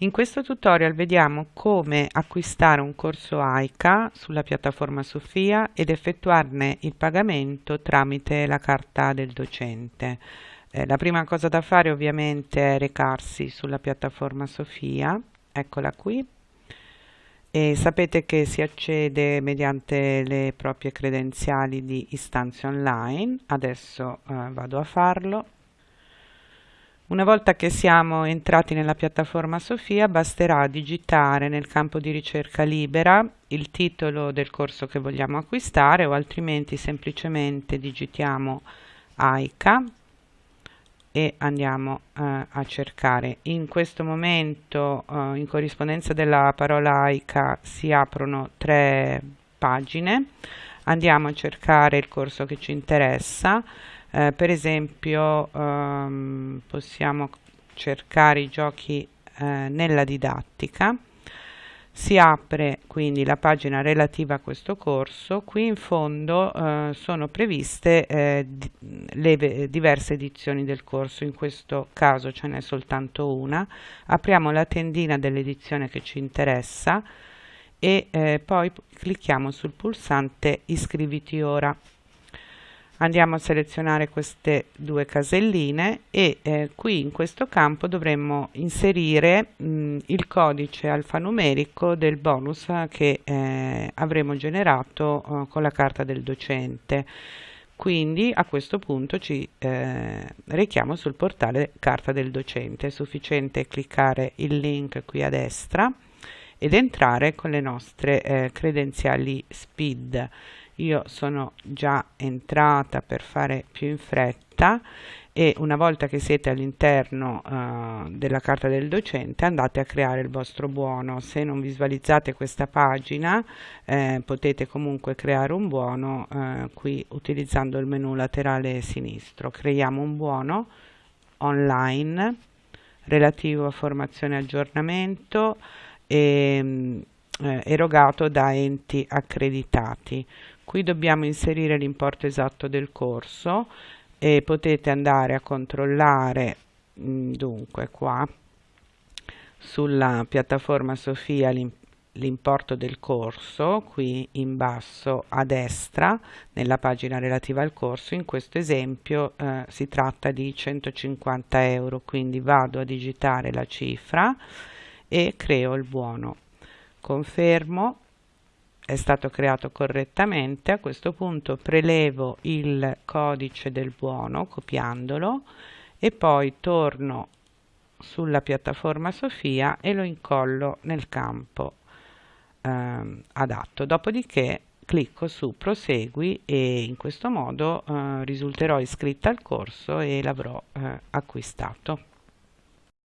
In questo tutorial vediamo come acquistare un corso AICA sulla piattaforma Sofia ed effettuarne il pagamento tramite la carta del docente. Eh, la prima cosa da fare ovviamente è recarsi sulla piattaforma Sofia, eccola qui, e sapete che si accede mediante le proprie credenziali di istanze online, adesso eh, vado a farlo una volta che siamo entrati nella piattaforma Sofia basterà digitare nel campo di ricerca libera il titolo del corso che vogliamo acquistare o altrimenti semplicemente digitiamo AICA e andiamo eh, a cercare. In questo momento eh, in corrispondenza della parola AICA si aprono tre pagine, andiamo a cercare il corso che ci interessa eh, per esempio ehm, possiamo cercare i giochi eh, nella didattica. Si apre quindi la pagina relativa a questo corso. Qui in fondo eh, sono previste eh, le diverse edizioni del corso. In questo caso ce n'è soltanto una. Apriamo la tendina dell'edizione che ci interessa e eh, poi clicchiamo sul pulsante iscriviti ora andiamo a selezionare queste due caselline e eh, qui in questo campo dovremmo inserire mh, il codice alfanumerico del bonus che eh, avremo generato eh, con la carta del docente. Quindi a questo punto ci eh, rechiamo sul portale carta del docente. È sufficiente cliccare il link qui a destra ed entrare con le nostre eh, credenziali SPID io sono già entrata per fare più in fretta e una volta che siete all'interno uh, della carta del docente andate a creare il vostro buono. Se non visualizzate questa pagina eh, potete comunque creare un buono eh, qui utilizzando il menu laterale sinistro. Creiamo un buono online relativo a formazione e aggiornamento e, mm, eh, erogato da enti accreditati qui dobbiamo inserire l'importo esatto del corso e potete andare a controllare mm, dunque qua sulla piattaforma Sofia l'importo del corso qui in basso a destra nella pagina relativa al corso. In questo esempio eh, si tratta di 150 euro quindi vado a digitare la cifra e creo il buono. Confermo è stato creato correttamente, a questo punto prelevo il codice del buono copiandolo e poi torno sulla piattaforma Sofia e lo incollo nel campo eh, adatto. Dopodiché clicco su prosegui e in questo modo eh, risulterò iscritta al corso e l'avrò eh, acquistato.